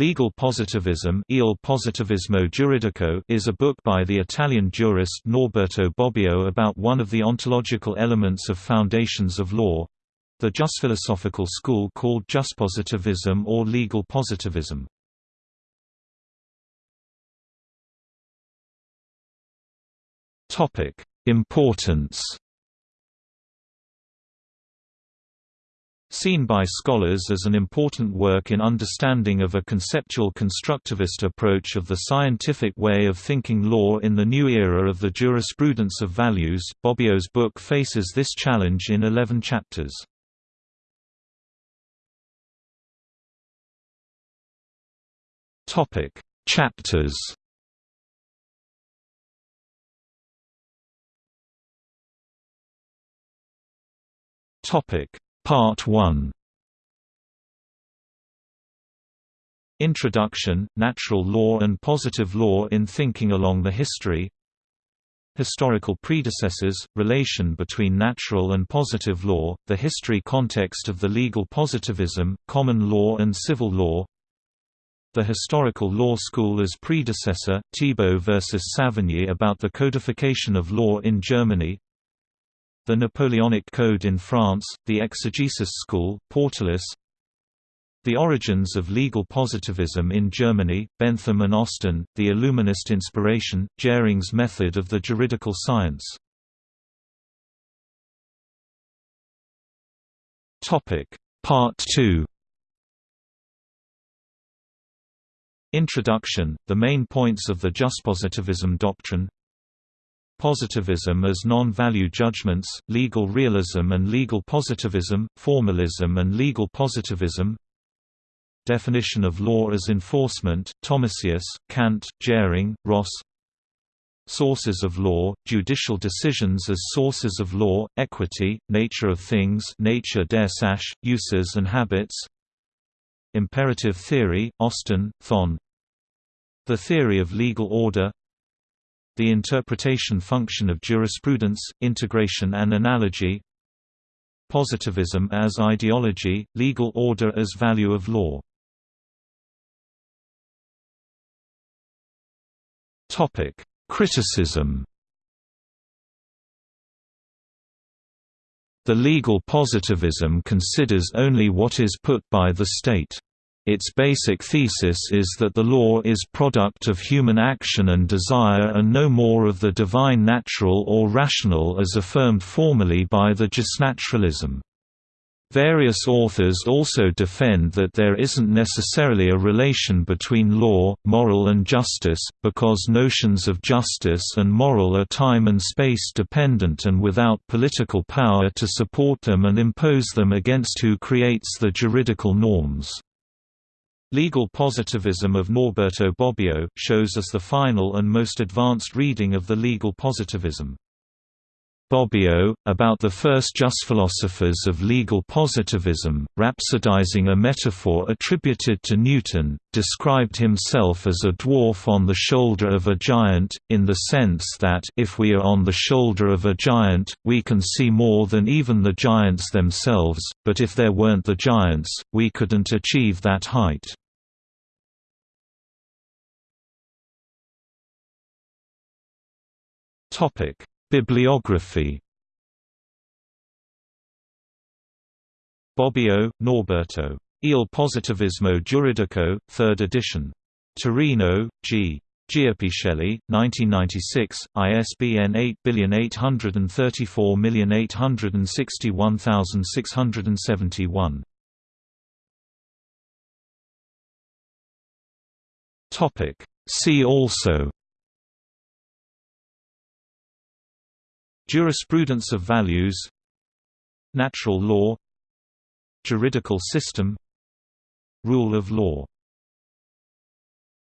Legal Positivism Il Positivismo Giuridico is a book by the Italian jurist Norberto Bobbio about one of the ontological elements of foundations of law—the philosophical school called Positivism or legal positivism. Importance Seen by scholars as an important work in understanding of a conceptual constructivist approach of the scientific way of thinking law in the new era of the jurisprudence of values, Bobbio's book faces this challenge in 11 chapters. Chapters Topic Part 1 Introduction, Natural Law and Positive Law in Thinking Along the History. Historical predecessors, relation between natural and positive law, the history context of the legal positivism, common law and civil law. The historical law school as predecessor, Thibault versus Savigny about the codification of law in Germany the Napoleonic Code in France, the Exegesis School, Portalis The Origins of Legal Positivism in Germany, Bentham and Austin, The Illuminist Inspiration, Jhering's Method of the Juridical Science. Part 2 Introduction, the main points of the Juspositivism doctrine Positivism as non-value judgments, legal realism and legal positivism, formalism and legal positivism. Definition of law as enforcement, Thomasius, Kant, Jhering, Ross. Sources of law, judicial decisions as sources of law, equity, nature of things nature der Sache, uses and habits. Imperative theory, Austin, Thon. The theory of legal order the interpretation function of jurisprudence, integration and analogy Positivism as ideology, legal order as value of law Criticism The legal positivism considers only what is put by the state. Its basic thesis is that the law is product of human action and desire and no more of the divine natural or rational as affirmed formally by the justnaturalism. Various authors also defend that there isn't necessarily a relation between law, moral and justice, because notions of justice and moral are time and space dependent and without political power to support them and impose them against who creates the juridical norms. Legal Positivism of Norberto Bobbio, shows us the final and most advanced reading of the legal positivism. Bobbio, about the first just philosophers of legal positivism, rhapsodizing a metaphor attributed to Newton, described himself as a dwarf on the shoulder of a giant, in the sense that if we are on the shoulder of a giant, we can see more than even the giants themselves, but if there weren't the giants, we couldn't achieve that height. Topic: Bibliography. Bobbio, Norberto. Il positivismo giuridico, 3rd edition. Torino, G. Giappichelli, 1996, ISBN 8834861671. Topic. See also Jurisprudence of values Natural law Juridical system Rule of law